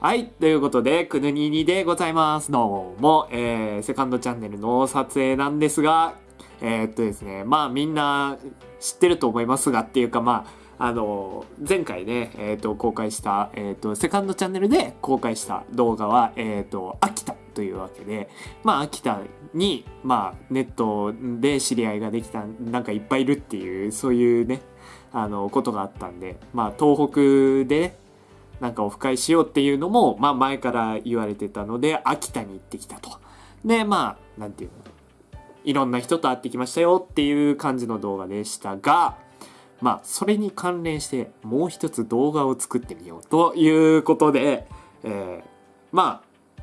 はい。ということで、くぬににでございます。どうも、えー、セカンドチャンネルの撮影なんですが、えーっとですね、まあみんな知ってると思いますがっていうかまあ、あの、前回ね、えーっと、公開した、えーっと、セカンドチャンネルで公開した動画は、えっと、秋田というわけで、まあ秋田に、まあネットで知り合いができた、なんかいっぱいいるっていう、そういうね、あの、ことがあったんで、まあ東北でね、なんかオフ会しようっていうのも、まあ前から言われてたので、秋田に行ってきたと。で、まあ、なんていうの、いろんな人と会ってきましたよっていう感じの動画でしたが、まあ、それに関連してもう一つ動画を作ってみようということで、えーまあ、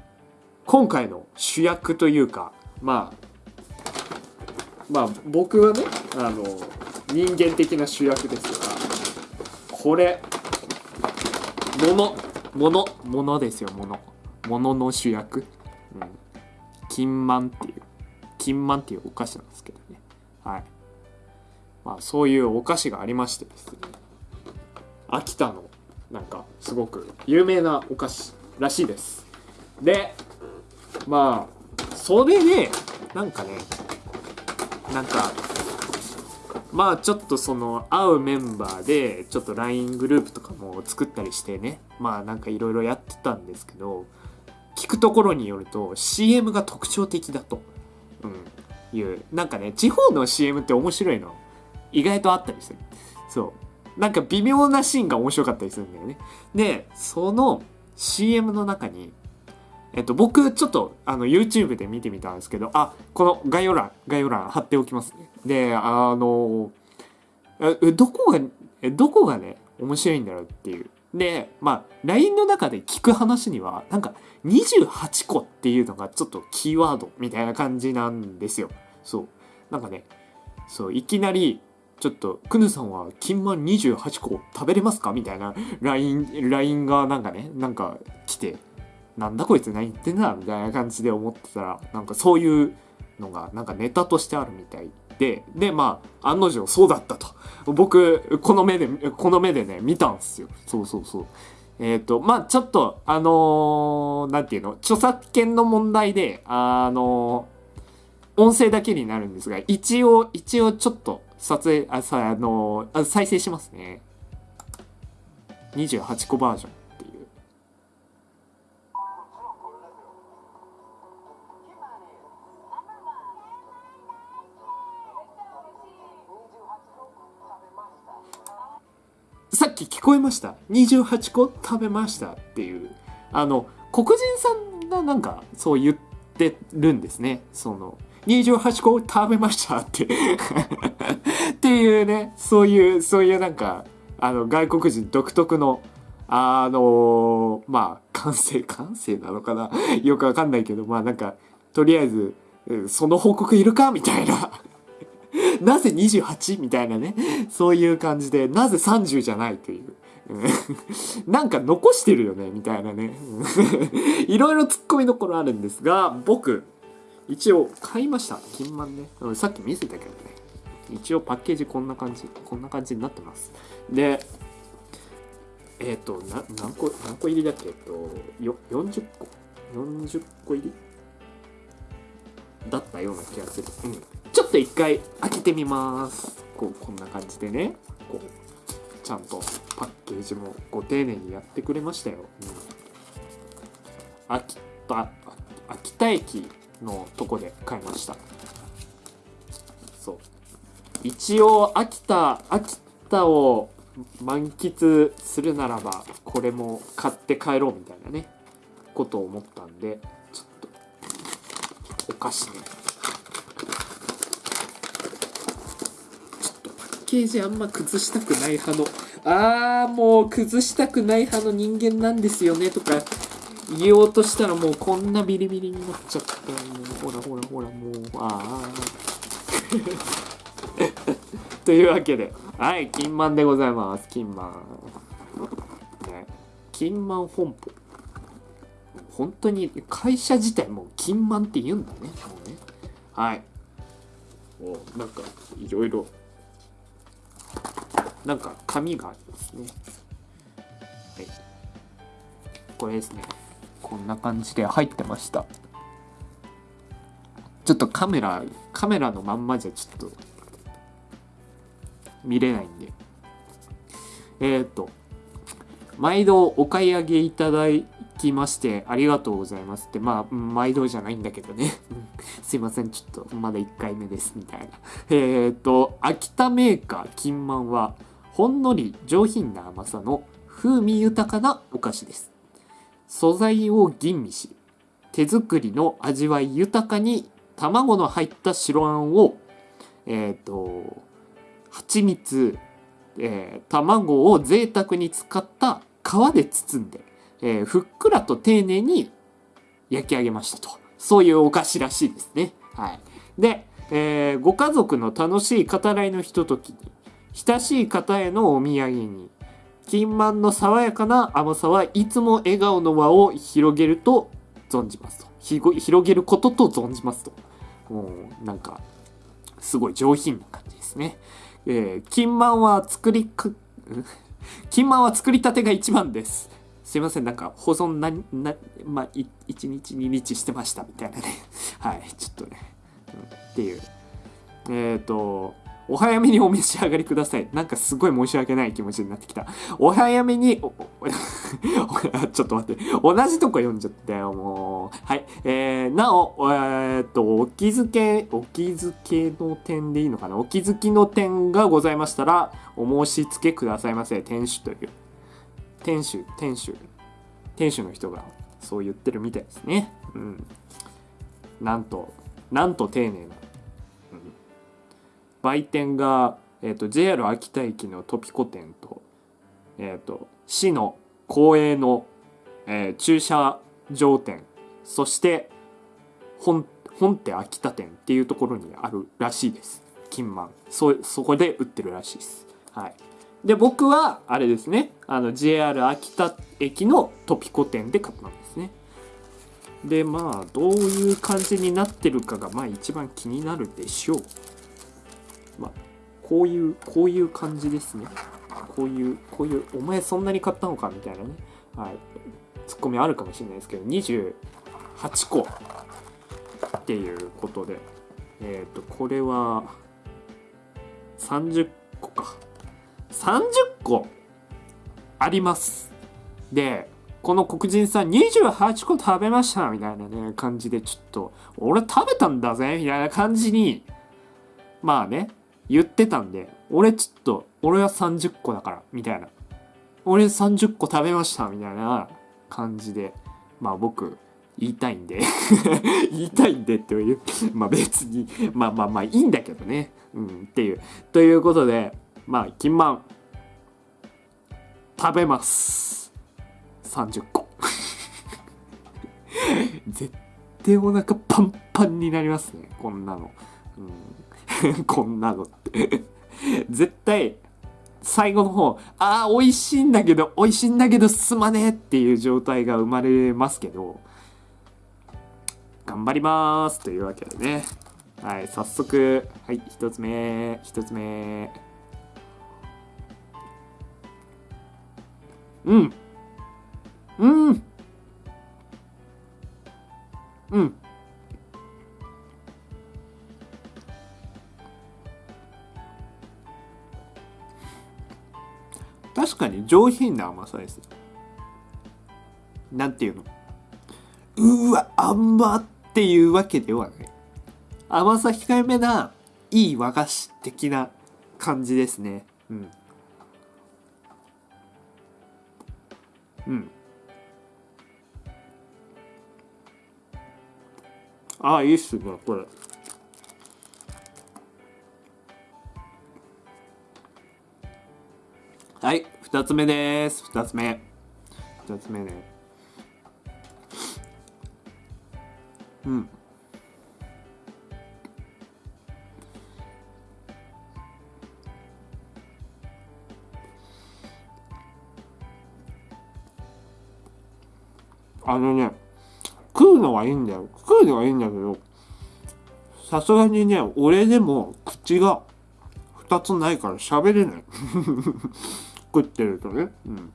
今回の主役というか、まあ、まあ僕はね、あの、人間的な主役ですが、これ、もの、もの、ものですよ、もの。ものの主役。うん。金満っていう、金満っていうお菓子なんですけどね。はい。まあ、そういうお菓子がありましてですね。秋田の、なんか、すごく有名なお菓子らしいです。で、まあ、それで、なんかね、なんか、まあちょっとその会うメンバーでちょっと LINE グループとかも作ったりしてね。まあなんかいろいろやってたんですけど聞くところによると CM が特徴的だと、うん、いうなんかね地方の CM って面白いの。意外とあったりする。そう。なんか微妙なシーンが面白かったりするんだよね。でその CM の中にえっと、僕、ちょっと、あの、YouTube で見てみたんですけど、あ、この概要欄、概要欄貼っておきますね。で、あの、えどこが、えどこがね、面白いんだろうっていう。で、まあ、LINE の中で聞く話には、なんか、28個っていうのがちょっとキーワードみたいな感じなんですよ。そう。なんかね、そう、いきなり、ちょっと、くぬさんは金満28個食べれますか？みたいな LINE、LINE がなんかね、なんか来て、なんだこいつ何言ってんだみたいな感じで思ってたらなんかそういうのがなんかネタとしてあるみたいででまあ案の定そうだったと。僕この目でこの目でね見たんすよ。そうそうそう。えっ、とまあちょっとあのーていうの著作権の問題であのー音声だけになるんですが一応一応ちょっと撮影あさあの再生しますね。28個バージョン。っき聞こえました。28個食べましたっていう。あの黒人さんがなんかそう言ってるんですね。その28個食べましたって。っていうねそういうそういうなんかあの外国人独特のあのまあ感性感性なのかな。よくわかんないけどまあなんかとりあえずその報告いるか？みたいな。なぜ 28? みたいなね。そういう感じでなぜ30じゃないという。なんか残してるよねみたいなね。いろいろツッコミどころあるんですが僕一応買いました。金満ね。さっき見せたけどね。一応パッケージこんな感じこんな感じになってます。でえっ、とな何個何個入りだっけ？えっとよ40個。40個入り？だったような気がする、うん、ちょっと一回開けてみます。こうこんな感じでね。こうちゃんとパッケージもご丁寧にやってくれましたよ、うん、秋田秋田駅のとこで買いました。そう。一応秋田秋田を満喫するならばこれも買って帰ろうみたいなねことを思ったんでちょっとお菓子ねちょっとパッケージあんま崩したくない派の。あーもう崩したくない派の人間なんですよねとか。言おうとしたらもうこんなビリビリになっちゃった。もうほらほらほらもうああというわけで。はい金満でございます。金満。ね。金満本舗。本当に会社自体も金満って言うんだねもうね。はい。おなんかいろいろなんか紙がありますね。はい。これですね。こんな感じで入ってました。ちょっとカメラカメラのまんまじゃちょっと見れないんで。えっ、ー、と毎度お買い上げいただきましてありがとうございますって。まあ毎度じゃないんだけどね。すいません。ちょっとまだ1回目です。みたいな。えっ、ー、と秋田メーカー金満はほんのり上品な甘さの風味豊かなお菓子です素材を吟味し手作りの味わい豊かに卵の入った白あんをえっ、ー、と蜂蜜えー、卵を贅沢に使った皮で包んで、えー、ふっくらと丁寧に焼き上げましたと。そういうお菓子らしいですね。はい。で、えー、ご家族の楽しい語らいのひとときに、親しい方へのお土産に、金満の爽やかな甘さはいつも笑顔の輪を広げると存じますと。広げることと存じますと。もう、なんか、すごい上品な感じですね。えー、金満は作りか、金満は作りたてが一番です。すいません、なんか保存な、な、まあ、1日2日してましたみたいなね。はい、ちょっとね、うん、っていう。えっ、ー、と、お早めにお召し上がりください。なんかすごい申し訳ない気持ちになってきた。お早めに、ちょっと待って。同じとこ読んじゃったよ、もう。はい。えー、なお、えー、っと、お気づけ、お気づけの点でいいのかな？お気づきの点がございましたら、お申し付けくださいませ。店主という。店主、店主。店主の人がそう言ってるみたいですね。うん。なんと、なんと丁寧な売店が、えーと、JR 秋田駅のトピコ店と,、えーと、市の公営の、えー、駐車場店そして本本手秋田店っていうところにあるらしいです。金満。そそこで売ってるらしいです。はい。で僕はあれですね。あの JR 秋田駅のトピコ店で買ったんですね。でまあどういう感じになってるかがまあ一番気になるでしょう。まあ、こういう、こういう感じですね。こういう、こういう、お前そんなに買ったのかみたいなね。はい。ツッコミあるかもしれないですけど、28個っていうことで、えっ、ー、と、これは、30個か。30個あります。で、この黒人さん28個食べましたみたいなね、感じでちょっと、俺食べたんだぜみたいな感じに、まあね、言ってたんで、俺ちょっと、俺は30個だから、みたいな。俺30個食べました、みたいな感じで、まあ僕、言いたいんで 言いたいんでっていうまあ別に、まあまあまあいいんだけどね。うん、っていう。ということで、まあ、金満、食べます。30個。絶対お腹パンパンになりますね、こんなの。うん こんなのって絶対、最後の方、ああ、美味しいんだけど、美味しいんだけど、すまねえっていう状態が生まれますけど、頑張りますというわけでね。はい、早速、はい、一つ目、一つ目。うん。うん。うん。確かに上品な甘さです。なんていうの？うわ甘っていうわけではない。甘さ控えめないい和菓子的な感じですね。うん。うん。ああいいっすねこれ。はい、二つ目です。二つ目。二つ目ね。うん。あのね、食うのはいいんだよ。食うのはいいんだけど、さすがにね、俺でも口が2つないから喋れない。食ってるとね。うん。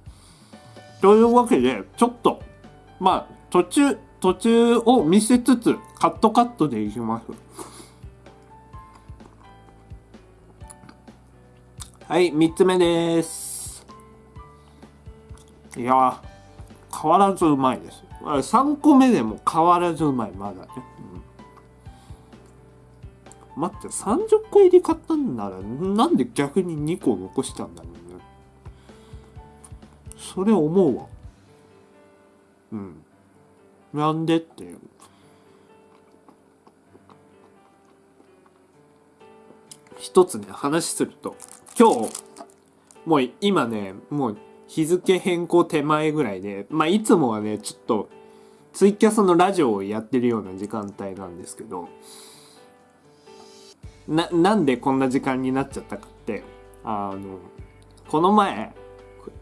というわけで、ちょっとまあ途中途中を見せつつカットカットでいきます。はい3つ目です。いや変わらずうまいです。3個目でも変わらずうまいまだね、待って30個入り買ったんならなんで逆に2個残したんだろうそれ思うわ。うん。なんでって。一つね話すると今日もう今ねもう日付変更手前ぐらいでまあいつもはねちょっとツイキャスのラジオをやってるような時間帯なんですけどななんでこんな時間になっちゃったかってあのこの前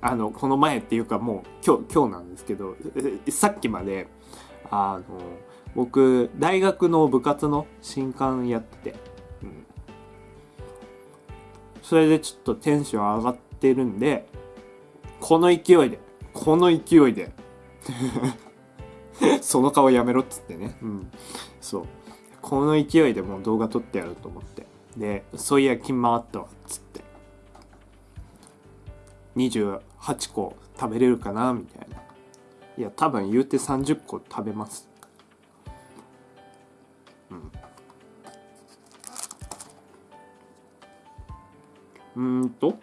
あのこの前っていうかもう今日今日なんですけどさっきまであの僕大学の部活の新刊やってて、うん、それでちょっとテンション上がってるんでこの勢いでこの勢いで その顔やめろっつってね。うん。そう。この勢いでもう動画撮ってやると思って。でそういや金回ったわつって。28個食べれるかなみたいな。いや多分言うて30個食べます。うん。うんと。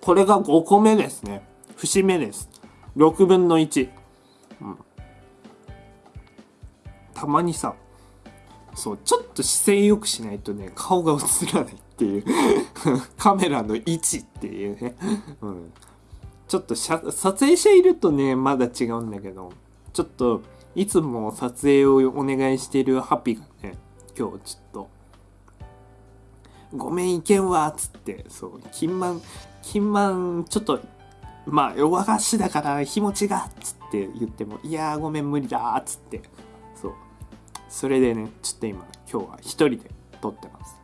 これが5個目ですね。節目です。6分の1、うん、たまにさそうちょっと姿勢よくしないとね顔が映らないっていう カメラの位置っていうね、うん、ちょっと撮影者いるとねまだ違うんだけどちょっといつも撮影をお願いしているハピがね今日ちょっと「ごめんいけんわ」っつってそう金満金満ちょっとまあ和菓子だから日持ちがっつって言っても「いやごめん無理だ」っつって。それでねちょっと今今日は一人で撮ってます。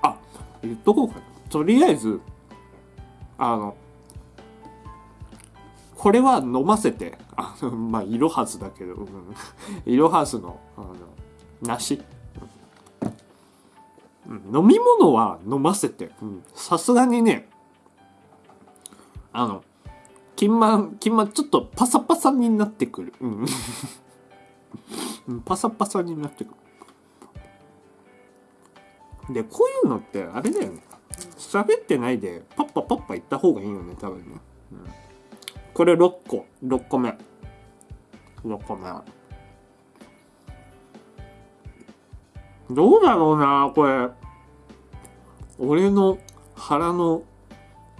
あ言っとこうかな？とりあえずあのこれは飲ませてあのまあいろはずだけど、うん、いろはずのあの梨飲み物は飲ませてさすがにねあの金満金満ちょっとパサパサになってくる。うん。パサパサになってくる。でこういうのってあれだよね。喋ってないでパッパパッパ言った方がいいよね多分ね、うん、これ6個。6個目。6個目。どうだろうなこれ。俺の腹の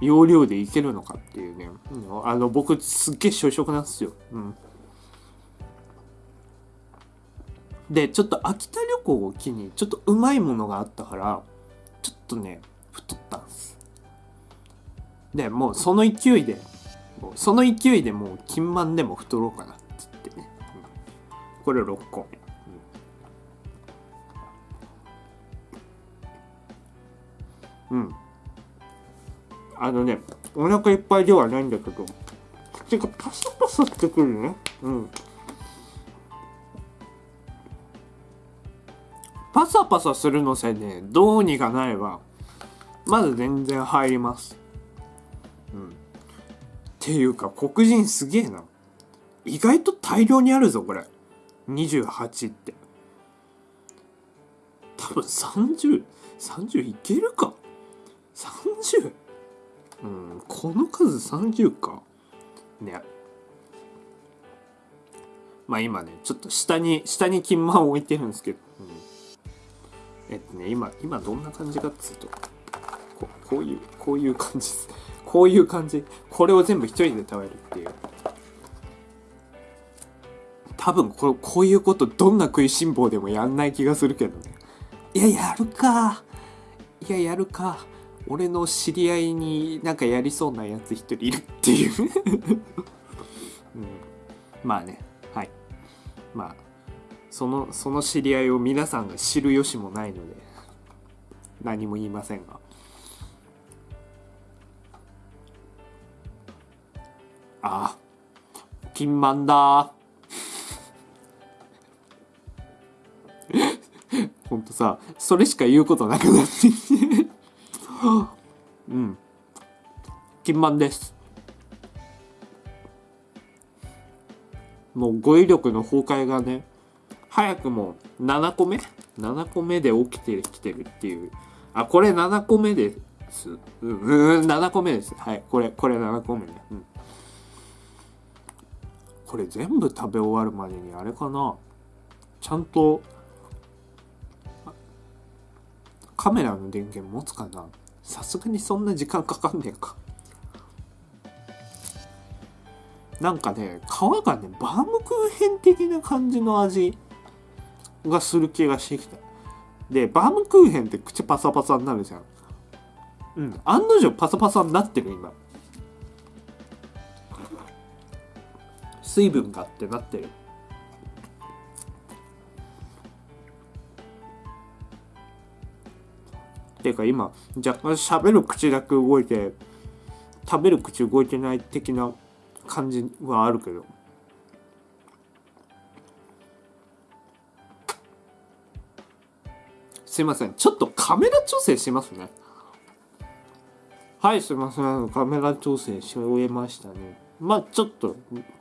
容量でいけるのかっていうね、あの僕すっげえ小食なんですよ、うん、でちょっと秋田旅行を機にちょっとうまいものがあったからちょっとね太ったんです。でもうその勢いでその勢いでもう金満でも太ろうかなっつってね、これ6個。うん。あのねお腹いっぱいではないんだけど口がパサパサしてくるね。うん。パサパサするのせいでどうにかなればまず全然入ります。うん。っていうか黒人すげえな。意外と大量にあるぞこれ。28って。多分30、30いけるか。30? うんこの数30か。ね。まあ今ねちょっと下に下に金満を置いてるんですけど、うん、えっとね今今どんな感じかっつうとここういうこういう感じです。こういう感じ。これを全部一人で食べるっていう。多分これこういうことどんな食いしん坊でもやんない気がするけどね。いややるか。いややるか。俺の知り合いになんかやりそうなやつ一人いるっていう。うん、まあね。はい。まあそのその知り合いを皆さんが知る由もないので何も言いませんが。あピンマンだ。ほんとさそれしか言うことなくなって。うん。金満です。もう語彙力の崩壊がね早くも7個目？7個目で起きてきてるっていう。あこれ7個目です。うんうん7個目です。はいこれこれ7個目ね、うん、これ全部食べ終わるまでにあれかな？ちゃんとカメラの電源持つかな？さすがにそんな時間かかんねえか。なんかね皮がねバームクーヘン的な感じの味がする気がしてきた。でバームクーヘンって口パサパサになるじゃん。うん。案の定パサパサになってる今。水分がってなってる。っていうか今若干喋る口だけ動いて食べる口動いてない的な感じはあるけど。すいません。ちょっとカメラ調整しますね。はいすいません。カメラ調整し終えましたね。まあちょっと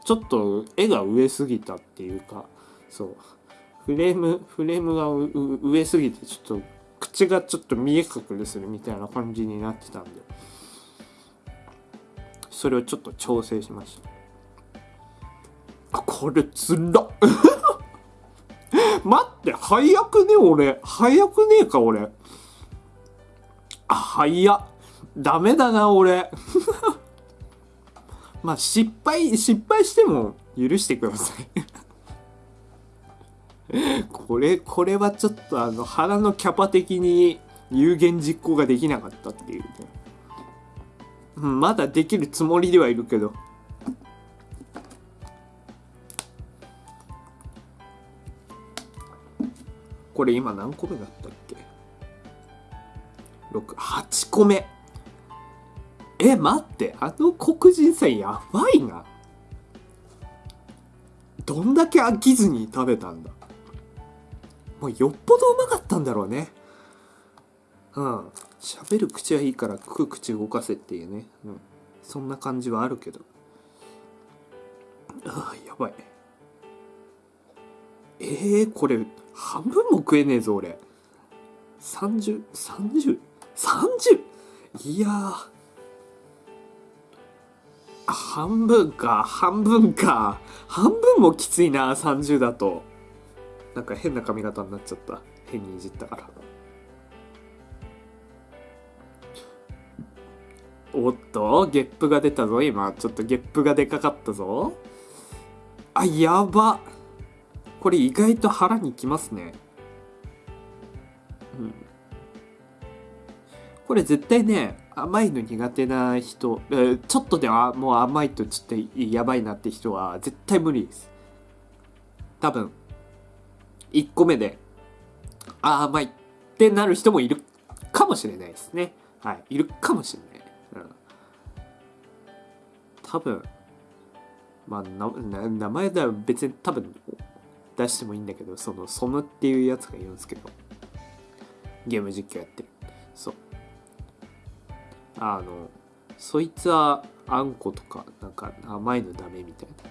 ちょっと絵が上すぎたっていうかそう。フレームフレームが上すぎてちょっと口がちょっと見え隠れするみたいな感じになってたんで。それをちょっと調整しました。これつらっ。待って早くね俺。早くねえか俺。あ早っ。ダメだな俺。まあ失敗失敗しても許してください。これこれはちょっとあの腹のキャパ的に有言実行ができなかったっていうね、まだできるつもりではいるけど。これ今何個目だったっけ？68個目。え待って。あの黒人さんやばいな。どんだけ飽きずに食べたんだ。もうよっぽどうまかったんだろうね。うん。喋る口はいいから食う口動かせっていうね、うん、そんな感じはあるけど。ああやばい。えー、これ半分も食えねえぞ俺。303030 30? いや半分か半分か。半分もきついな30だと。なんか変な髪型になっちゃった。変にいじったから。おっとゲップが出たぞ今。ちょっとゲップがでかかったぞ。あやば。これ意外と腹にきますね。うん。これ絶対ね甘いの苦手な人、ちょっとではもう甘いとちょっとやばいなって人は絶対無理です。多分。1個目で、あ甘いってなる人もいるかもしれないですね。はい。いるかもしれない。うん。多分、まあ、な名前だら別に多分出してもいいんだけど、その、ソムっていうやつがいるんですけど、ゲーム実況やってる。そう。あの、そいつはあんことか、なんか甘いのダメみたいな。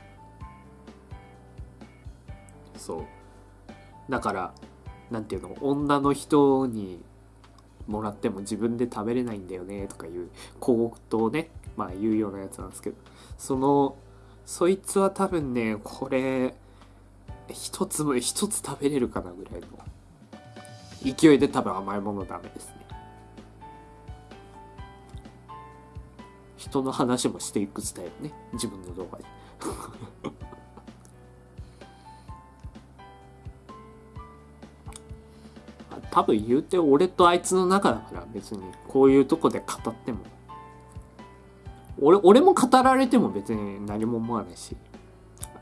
そう。だから何ていうの女の人にもらっても自分で食べれないんだよねとかいう小言をねまあ言うようなやつなんですけどそのそいつは多分ねこれ一つも一つ食べれるかなぐらいの勢いで多分甘いものダメですね。人の話もしていくスタイルね自分の動画で。多分言うて俺とあいつの中だから別にこういうとこで語っても。俺俺も語られても別に何も思わないし。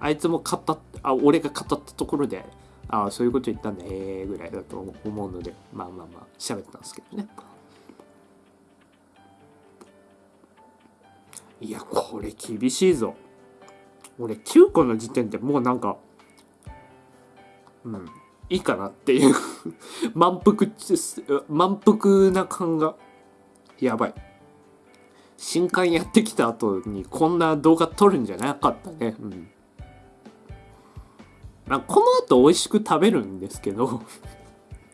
あいつも語っあ俺が語ったところでああそういうこと言ったんだええぐらいだと思うのでまあまあまあ喋ったんですけどね。いやこれ厳しいぞ。俺9個の時点でもうなんかうん。いいかなっていう。満腹満腹な感が。やばい。新刊やってきた後にこんな動画撮るんじゃなかったね。うん。あこの後美味しく食べるんですけど。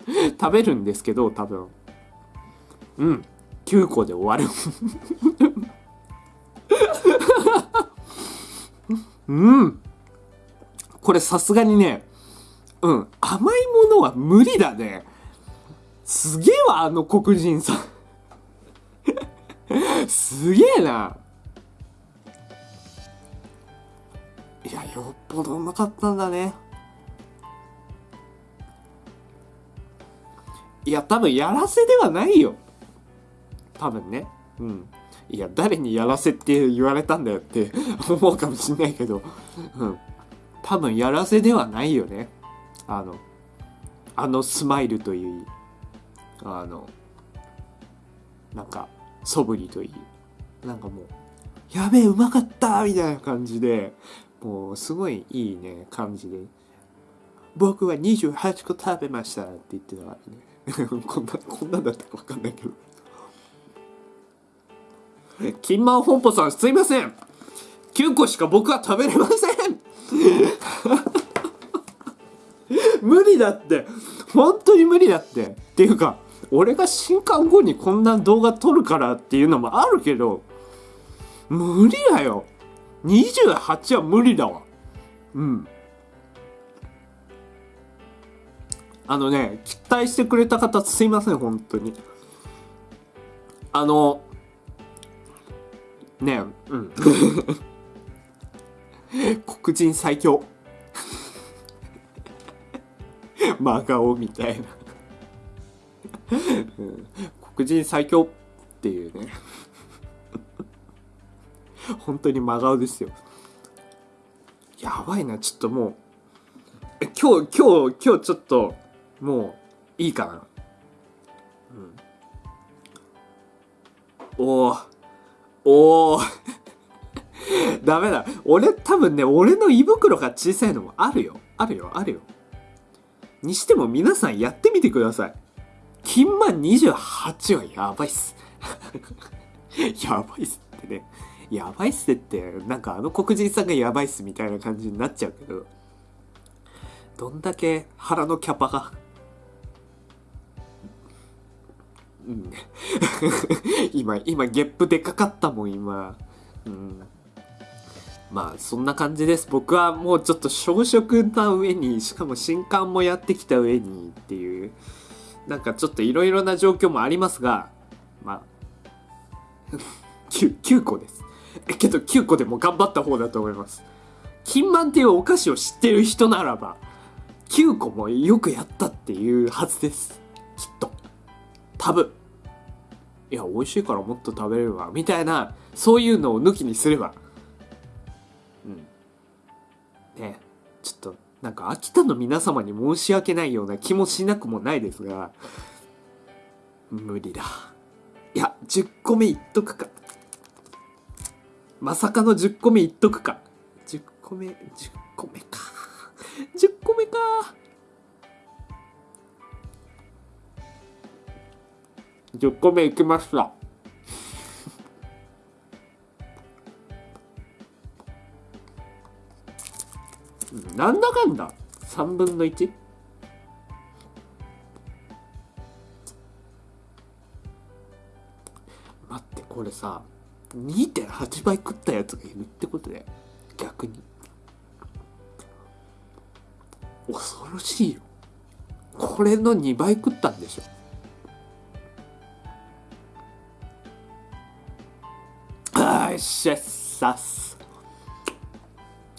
食べるんですけど多分。うん。9個で終わる。うん。これさすがにねうん。甘いものは無理だね。すげえわあの黒人さん。すげえな。いやよっぽどうまかったんだね。いや多分やらせではないよ。多分ね。うん。いや誰にやらせって言われたんだよって思うかもしんないけど。うん。多分やらせではないよね。あのあのスマイルといいあのなんか素振りといいなんかもう「やべえうまかった!」みたいな感じでもうすごいいいね感じで「僕は28個食べました」って言ってたからね。こんなこんなだったか分かんないけど。金満本舗さんすいません。9個しか僕は食べれません。無理だって。本当に無理だって。っていうか俺が新刊後にこんな動画撮るからっていうのもあるけど無理だよ。28は無理だわ。うん。あのね期待してくれた方すいません本当に。あのねうん。黒人最強 真顔みたいな。うん。黒人最強っていうね。本当に真顔ですよ。やばいな。ちょっともう。今日今日今日ちょっともういいかな。うん。おおおおダメだ。俺多分ね俺の胃袋が小さいのもあるよ。あるよ。あるよ。にしても皆さんやってみてください。金満28はやばいっす。やばいっすってね。やばいっすってなんかあの黒人さんがやばいっすみたいな感じになっちゃうけどどんだけ腹のキャパが。うん。今今ゲップでかかったもん今。うん。まあそんな感じです。僕はもうちょっと小食な上にしかも新刊もやってきた上にっていうなんかちょっといろいろな状況もありますがまあ 9, 9個です。けど9個でも頑張った方だと思います。金満っていうお菓子を知ってる人ならば9個もよくやったっていうはずです。きっと。多分。いや美味しいからもっと食べれるわ。みたいなそういうのを抜きにすればねちょっとなんか秋田の皆様に申し訳ないような気もしなくもないですが無理だ。いや10個目いっとくか。まさかの10個目いっとくか。10個目10個目か。10個目か。10個目いきました。なんだかんだ。3分の 1? 待ってこれさ2.8倍食ったやつがいるってことで逆に。恐ろしいよ。これの2倍食ったんでしょ。あーしゃさっす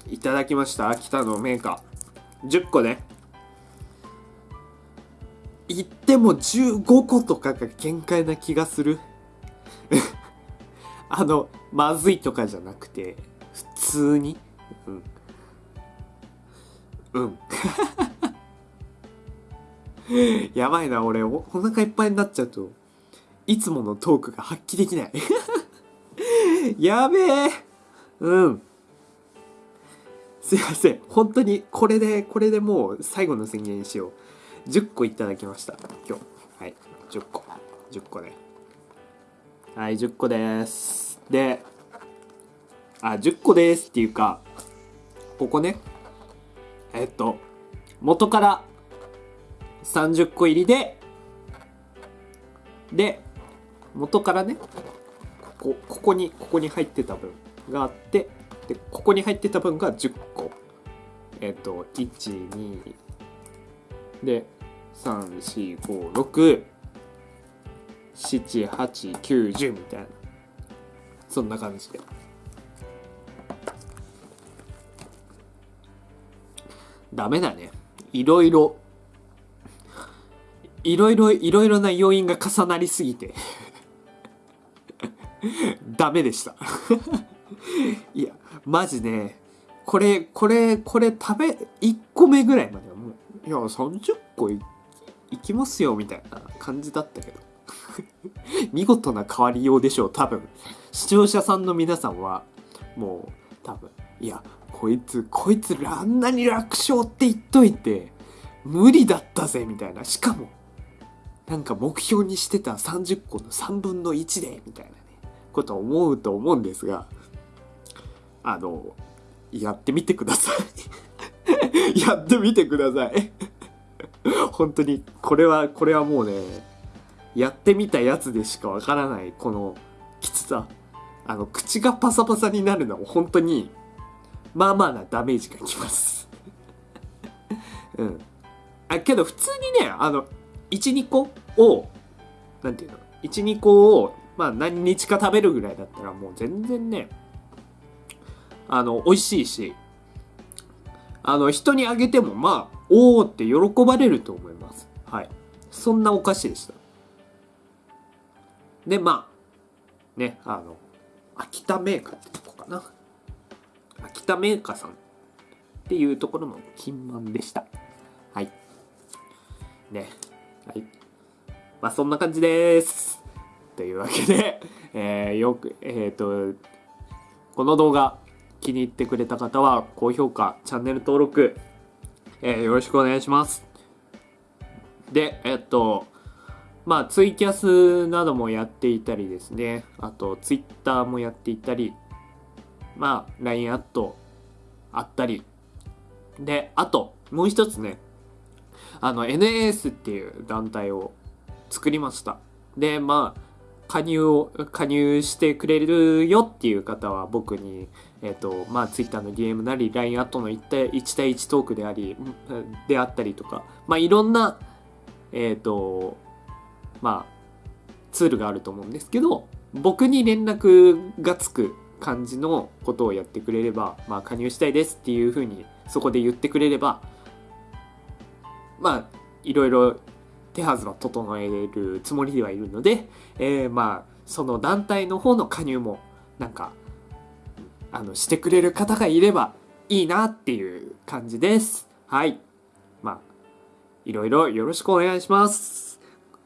いただきました。秋田のメーカー10個ね。言っても15個とかが限界な気がする。あのまずいとかじゃなくて普通に。うん。うん。やばいな、俺、おお腹いっぱいになっちゃうと、いつものトークが発揮できない。やべえ。うん。すいません。本当に、これで、これでもう最後の宣言にしよう。10個いただきました。今日。はい。10個。10個ね。はい、10個です。で、あ、10個ですっていうか、ここね、えっと、元から30個入りで、で、元からね、ここ、ここに、ここに入ってた分があって、で、ここに入ってた分が10個。えっと、1、2、で、3、4、5、6、7、8、9、10みたいな。そんな感じで。ダメだね。いろいろ、いろいろ、いろいろな要因が重なりすぎて、ダメでした。いや、マジね、これ、これ、これ食べ、1個目ぐらいまではもう、いや、30個いいきますよ、みたいな感じだったけど。見事な変わりようでしょう、多分。視聴者さんの皆さんは、もう、多分、いや、こいつ、こいつ、あんなに楽勝って言っといて、無理だったぜ、みたいな。しかも、なんか目標にしてた30個の3分の1で、みたいなね、こと思うと思うんですが、あの、やってみてください。やってみてください。本当に、これは、これはもうね、やってみたやつでしかわからない、このきつさ。あの、口がパサパサになるのは本当に、まあまあなダメージがきます。うん。あ、けど普通にね、あの、1、2個を、なんていうの ?1、2個を、まあ何日か食べるぐらいだったらもう全然ね、あの、美味しいし、あの、人にあげてもまあ、おーって喜ばれると思います。はい。そんなお菓子でした。で、まあ、ね、あの、秋田メーカーってとこかな。秋田メーカーさんっていうところの金満でした。はい。ね。はい。まあ、そんな感じです。というわけで、えー、よく、えっ、と、この動画気に入ってくれた方は高評価、チャンネル登録、えーよろしくお願いします。で、えっと、まあ、ツイキャスなどもやっていたりですね。あと、ツイッターもやっていたり、まあ、LINE アットあったり。で、あと、もう一つね、あの、NAS っていう団体を作りました。で、まあ、加入を、加入してくれるよっていう方は僕に、えっ、と、まあ、Twitter の DM なり、LINE アットの1対 ,1 対1トークであり、であったりとか、まあ、いろんな、えっ、と、まあ、ツールがあると思うんですけど、僕に連絡がつく感じのことをやってくれれば、まあ、加入したいですっていうふうにそこで言ってくれれば、まあ、いろいろ手はずは整えるつもりではいるので、えーまあ、その団体の方の加入も、なんか、あの、してくれる方がいればいいなっていう感じです。はい。まあ、いろいろよろしくお願いします。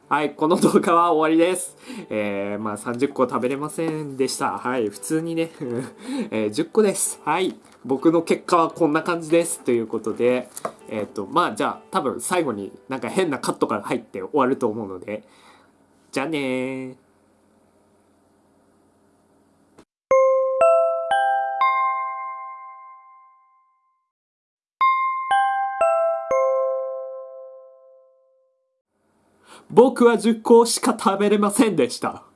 はい、この動画は終わりです。えー、まあ30個食べれませんでした。はい、普通にね、えー10個です。はい、僕の結果はこんな感じです。ということで、えっ、と、まあじゃあ多分最後になんか変なカットが入って終わると思うので、じゃあねー。僕は10個しか食べれませんでした。